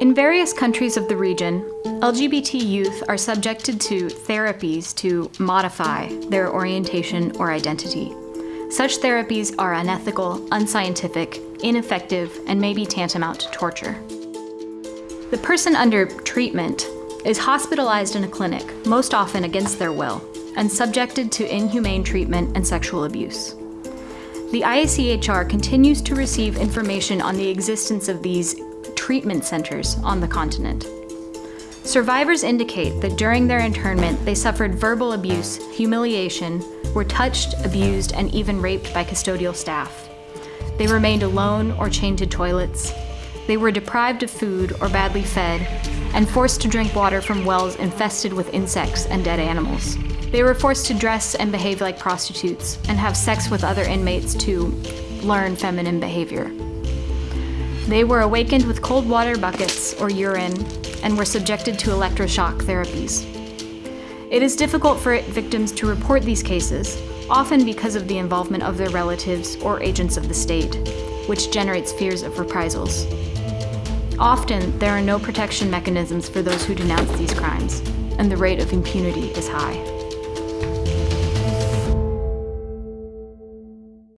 In various countries of the region, LGBT youth are subjected to therapies to modify their orientation or identity. Such therapies are unethical, unscientific, ineffective, and may be tantamount to torture. The person under treatment is hospitalized in a clinic, most often against their will, and subjected to inhumane treatment and sexual abuse. The IACHR continues to receive information on the existence of these treatment centers on the continent. Survivors indicate that during their internment, they suffered verbal abuse, humiliation, were touched, abused, and even raped by custodial staff. They remained alone or chained to toilets. They were deprived of food or badly fed, and forced to drink water from wells infested with insects and dead animals. They were forced to dress and behave like prostitutes and have sex with other inmates to learn feminine behavior. They were awakened with cold water buckets or urine and were subjected to electroshock therapies. It is difficult for victims to report these cases, often because of the involvement of their relatives or agents of the state, which generates fears of reprisals. Often, there are no protection mechanisms for those who denounce these crimes, and the rate of impunity is high.